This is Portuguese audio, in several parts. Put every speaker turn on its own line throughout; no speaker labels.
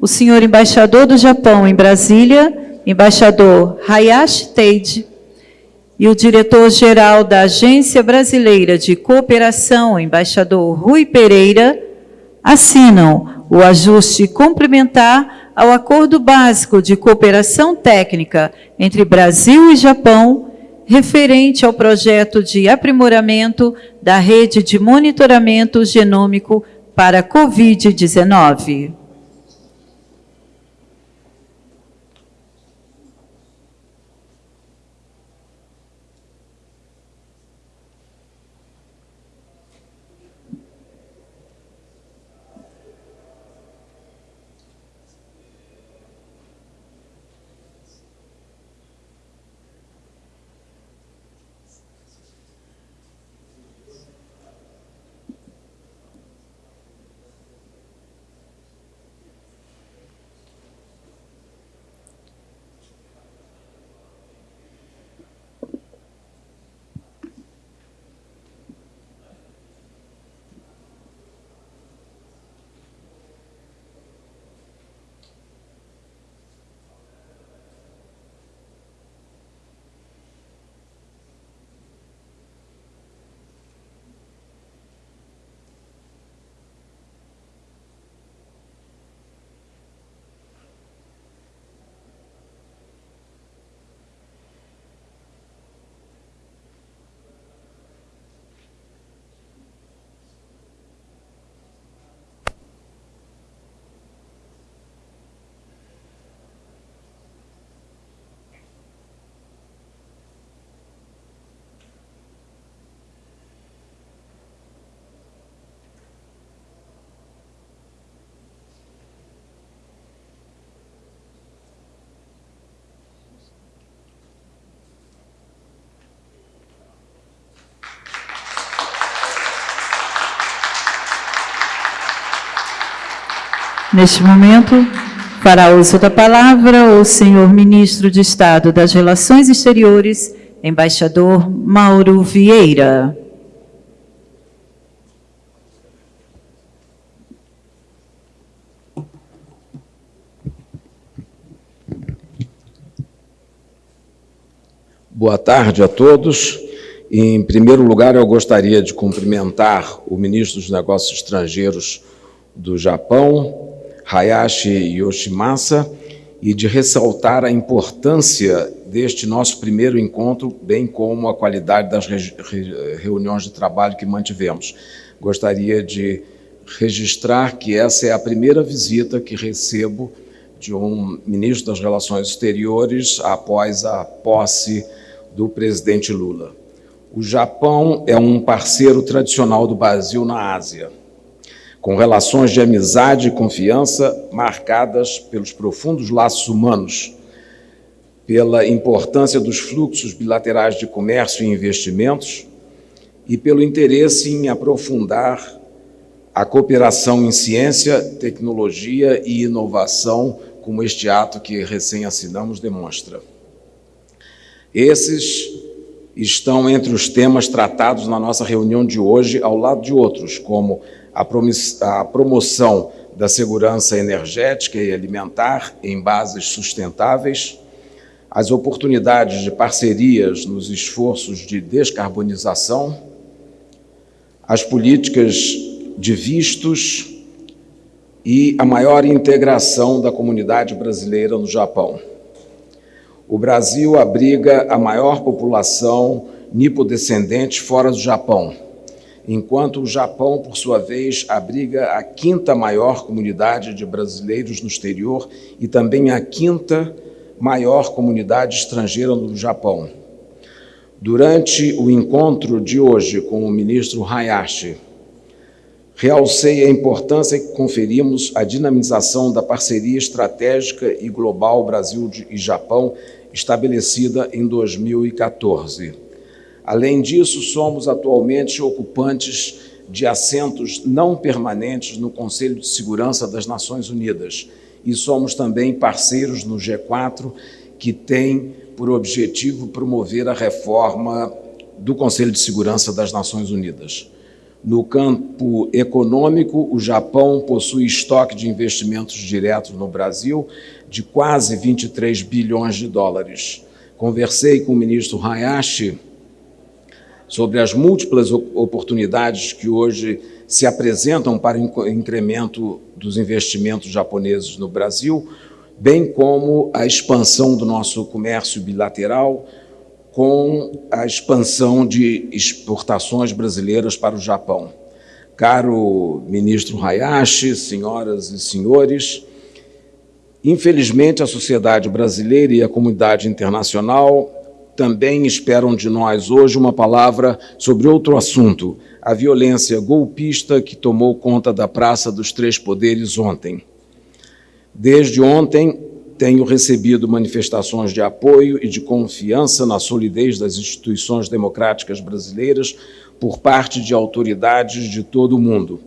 o senhor embaixador do Japão em Brasília, embaixador Hayashi Teide, e o diretor-geral da Agência Brasileira de Cooperação, embaixador Rui Pereira, assinam o ajuste complementar ao Acordo Básico de Cooperação Técnica entre Brasil e Japão, referente ao projeto de aprimoramento da rede de monitoramento genômico para Covid-19. Neste momento, fará uso da palavra o senhor ministro de Estado das Relações Exteriores, embaixador Mauro Vieira.
Boa tarde a todos. Em primeiro lugar, eu gostaria de cumprimentar o ministro dos Negócios Estrangeiros do Japão, Hayashi Yoshimasa e de ressaltar a importância deste nosso primeiro encontro, bem como a qualidade das reuniões de trabalho que mantivemos. Gostaria de registrar que essa é a primeira visita que recebo de um ministro das Relações Exteriores após a posse do presidente Lula. O Japão é um parceiro tradicional do Brasil na Ásia com relações de amizade e confiança marcadas pelos profundos laços humanos, pela importância dos fluxos bilaterais de comércio e investimentos e pelo interesse em aprofundar a cooperação em ciência, tecnologia e inovação, como este ato que recém assinamos demonstra. Esses estão entre os temas tratados na nossa reunião de hoje, ao lado de outros, como a promoção da segurança energética e alimentar em bases sustentáveis, as oportunidades de parcerias nos esforços de descarbonização, as políticas de vistos. E a maior integração da comunidade brasileira no Japão. O Brasil abriga a maior população nipodescendente fora do Japão, enquanto o Japão, por sua vez, abriga a quinta maior comunidade de brasileiros no exterior e também a quinta maior comunidade estrangeira no Japão. Durante o encontro de hoje com o ministro Hayashi, realcei a importância que conferimos à dinamização da parceria estratégica e global Brasil e Japão estabelecida em 2014 Além disso, somos atualmente ocupantes de assentos não permanentes no Conselho de Segurança das Nações Unidas e somos também parceiros no G4, que tem por objetivo promover a reforma do Conselho de Segurança das Nações Unidas. No campo econômico, o Japão possui estoque de investimentos diretos no Brasil de quase 23 bilhões de dólares. Conversei com o ministro Hayashi sobre as múltiplas oportunidades que hoje se apresentam para o incremento dos investimentos japoneses no Brasil, bem como a expansão do nosso comércio bilateral com a expansão de exportações brasileiras para o Japão. Caro ministro Hayashi, senhoras e senhores, infelizmente a sociedade brasileira e a comunidade internacional também esperam de nós hoje uma palavra sobre outro assunto, a violência golpista que tomou conta da Praça dos Três Poderes ontem. Desde ontem, tenho recebido manifestações de apoio e de confiança na solidez das instituições democráticas brasileiras por parte de autoridades de todo o mundo.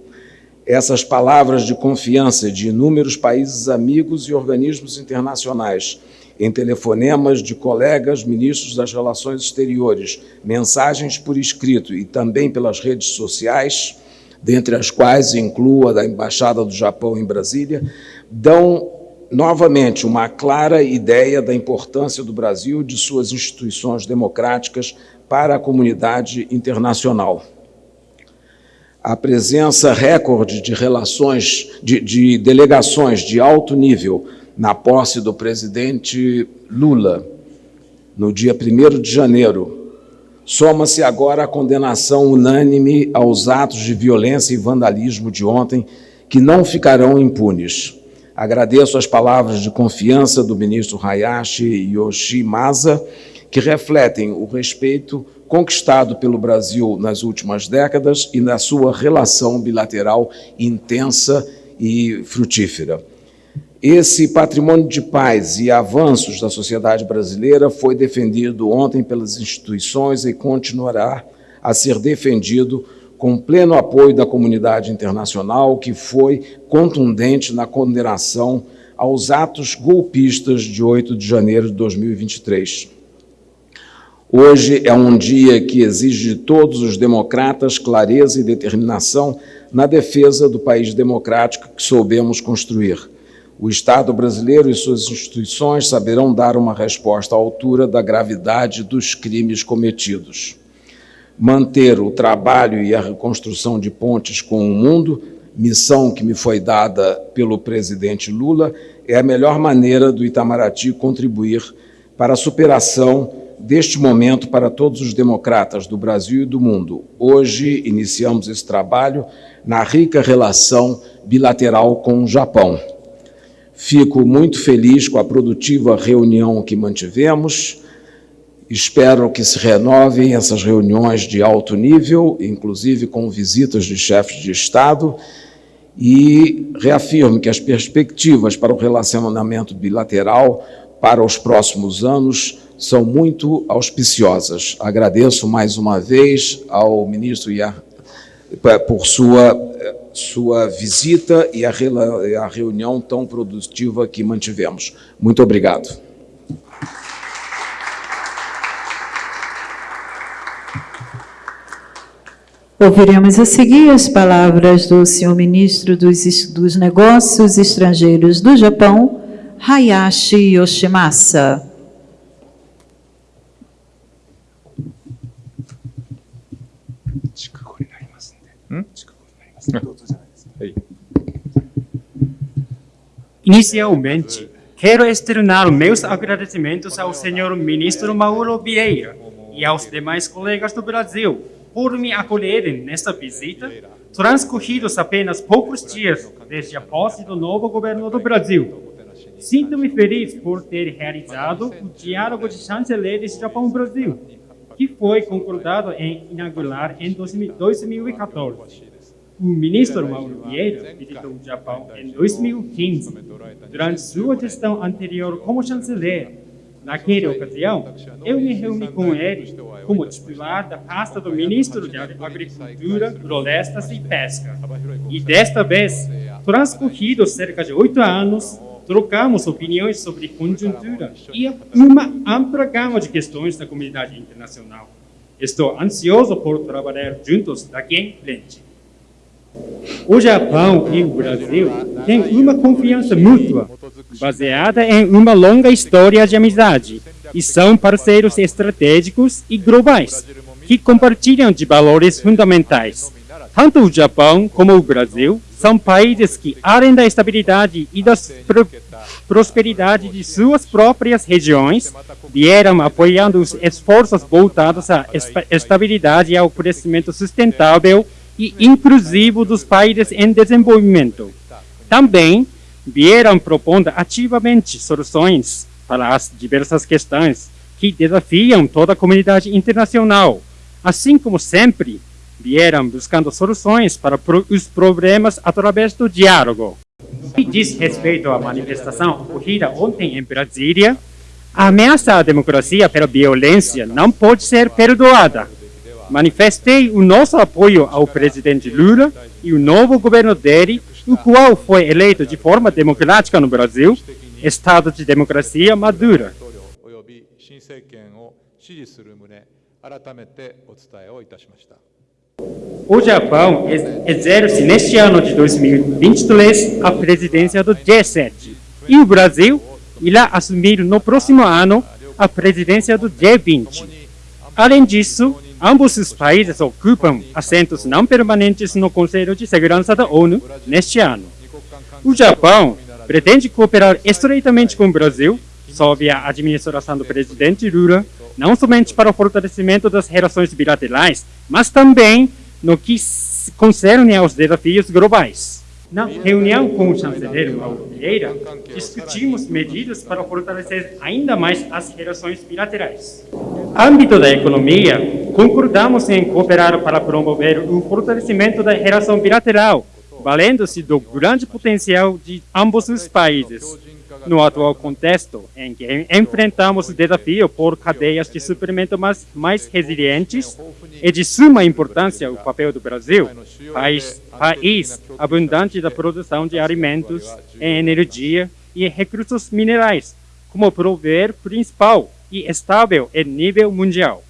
Essas palavras de confiança de inúmeros países amigos e organismos internacionais, em telefonemas de colegas ministros das Relações Exteriores, mensagens por escrito e também pelas redes sociais, dentre as quais incluo a da Embaixada do Japão em Brasília, dão novamente uma clara ideia da importância do Brasil e de suas instituições democráticas para a comunidade internacional. A presença recorde de relações, de, de delegações de alto nível na posse do presidente Lula, no dia 1 de janeiro, soma-se agora a condenação unânime aos atos de violência e vandalismo de ontem, que não ficarão impunes. Agradeço as palavras de confiança do ministro Hayashi Yoshimasa, que refletem o respeito conquistado pelo Brasil nas últimas décadas e na sua relação bilateral intensa e frutífera. Esse patrimônio de paz e avanços da sociedade brasileira foi defendido ontem pelas instituições e continuará a ser defendido com pleno apoio da comunidade internacional, que foi contundente na condenação aos atos golpistas de 8 de janeiro de 2023. Hoje é um dia que exige de todos os democratas clareza e determinação na defesa do país democrático que soubemos construir. O Estado brasileiro e suas instituições saberão dar uma resposta à altura da gravidade dos crimes cometidos manter o trabalho e a reconstrução de pontes com o mundo, missão que me foi dada pelo presidente Lula, é a melhor maneira do Itamaraty contribuir para a superação deste momento para todos os democratas do Brasil e do mundo. Hoje iniciamos esse trabalho na rica relação bilateral com o Japão. Fico muito feliz com a produtiva reunião que mantivemos, Espero que se renovem essas reuniões de alto nível, inclusive com visitas de chefes de Estado, e reafirmo que as perspectivas para o relacionamento bilateral para os próximos anos são muito auspiciosas. Agradeço mais uma vez ao ministro Iar por sua, sua visita e a, a reunião tão produtiva que mantivemos. Muito obrigado.
Ouviremos a seguir as palavras do senhor ministro dos, dos Negócios Estrangeiros do Japão, Hayashi Yoshimasa.
Inicialmente, quero externar meus agradecimentos ao senhor ministro Mauro Vieira e aos demais colegas do Brasil por me acolherem nesta visita, transcorridos apenas poucos dias desde a posse do novo governo do Brasil. Sinto-me feliz por ter realizado o Diálogo de Chanceleres Japão-Brasil, que foi concordado em inaugurar em 2014. O ministro Mauro Vieira visitou o Japão em 2015. Durante sua gestão anterior como chanceler, Naquela ocasião, eu me reuni com ele como titular da pasta do ministro de Agricultura, Florestas e Pesca. E desta vez, transcorridos cerca de oito anos, trocamos opiniões sobre conjuntura e uma ampla gama de questões da comunidade internacional. Estou ansioso por trabalhar juntos daqui em frente. O Japão e o Brasil têm uma confiança mútua, baseada em uma longa história de amizade, e são parceiros estratégicos e globais, que compartilham de valores fundamentais. Tanto o Japão como o Brasil são países que, além da estabilidade e da pro prosperidade de suas próprias regiões, vieram apoiando os esforços voltados à estabilidade e ao crescimento sustentável e inclusivo dos países em desenvolvimento. Também vieram propondo ativamente soluções para as diversas questões que desafiam toda a comunidade internacional, assim como sempre vieram buscando soluções para os problemas através do diálogo. E diz respeito à manifestação ocorrida ontem em Brasília, a ameaça à democracia pela violência não pode ser perdoada. Manifestei o nosso apoio ao presidente Lula e o novo governo dele, o qual foi eleito de forma democrática no Brasil, Estado de democracia madura. O Japão exerce neste ano de 2023 a presidência do G7 e o Brasil irá assumir no próximo ano a presidência do G20. Além disso, ambos os países ocupam assentos não permanentes no Conselho de Segurança da ONU neste ano. O Japão pretende cooperar estreitamente com o Brasil, sob a administração do presidente Lula, não somente para o fortalecimento das relações bilaterais, mas também no que concerne aos desafios globais. Na reunião com o chanceler Mauro Vieira, discutimos medidas para fortalecer ainda mais as relações bilaterais. No âmbito da economia, concordamos em cooperar para promover o fortalecimento da relação bilateral, valendo-se do grande potencial de ambos os países, no atual contexto em que enfrentamos desafio por cadeias de suprimento mais, mais resilientes, é de suma importância o papel do Brasil, país, país abundante da produção de alimentos, energia e recursos minerais, como prover principal e estável em nível mundial.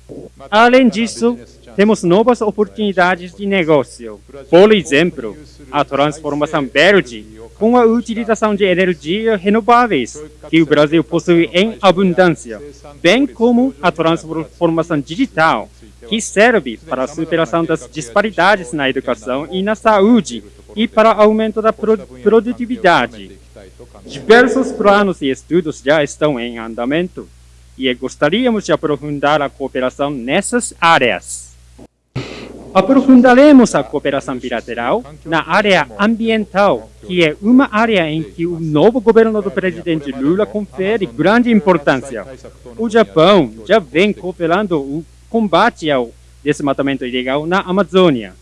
Além disso, temos novas oportunidades de negócio. Por exemplo, a transformação verde com a utilização de energias renováveis que o Brasil possui em abundância, bem como a transformação digital, que serve para a superação das disparidades na educação e na saúde e para o aumento da produtividade. Diversos planos e estudos já estão em andamento e gostaríamos de aprofundar a cooperação nessas áreas. Aprofundaremos a cooperação bilateral na área ambiental, que é uma área em que o novo governo do presidente Lula confere grande importância. O Japão já vem cooperando o combate ao desmatamento ilegal na Amazônia.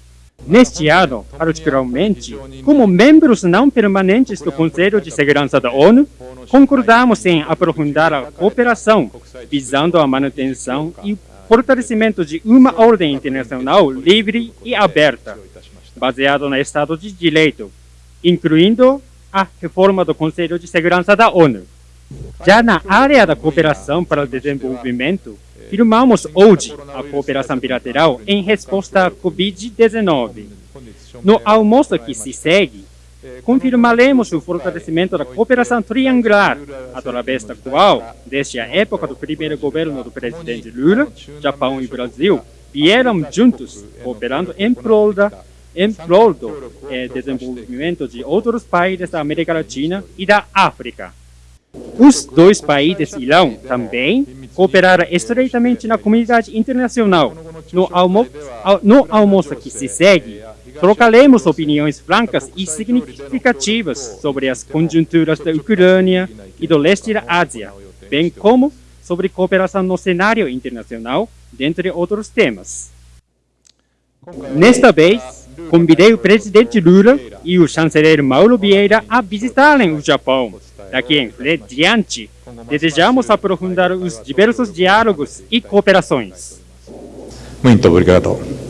Neste ano, particularmente, como membros não permanentes do Conselho de Segurança da ONU, concordamos em aprofundar a cooperação visando a manutenção e fortalecimento de uma ordem internacional livre e aberta, baseada no Estado de Direito, incluindo a reforma do Conselho de Segurança da ONU. Já na área da cooperação para o desenvolvimento, firmamos hoje a cooperação bilateral em resposta à Covid-19. No almoço que se segue, confirmaremos o fortalecimento da cooperação triangular, através da qual, desde a época do primeiro governo do presidente Lula, Japão e Brasil vieram juntos cooperando em prol, da, em prol do eh, desenvolvimento de outros países da América Latina e da África. Os dois países irão também cooperar estreitamente na comunidade internacional. No, almo no almoço que se segue, trocaremos opiniões francas e significativas sobre as conjunturas da Ucrânia e do leste da Ásia, bem como sobre cooperação no cenário internacional, dentre outros temas. Nesta vez, convidei o presidente Lula e o chanceler Mauro Vieira a visitarem o Japão. Daqui em diante, desejamos aprofundar os diversos diálogos e cooperações.
Muito obrigado.